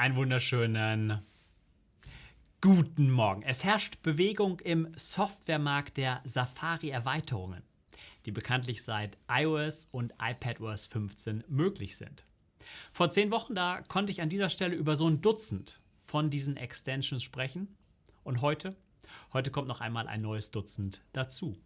Einen wunderschönen guten Morgen. Es herrscht Bewegung im Softwaremarkt der Safari-Erweiterungen, die bekanntlich seit iOS und iPadOS 15 möglich sind. Vor zehn Wochen da konnte ich an dieser Stelle über so ein Dutzend von diesen Extensions sprechen. Und heute? Heute kommt noch einmal ein neues Dutzend dazu.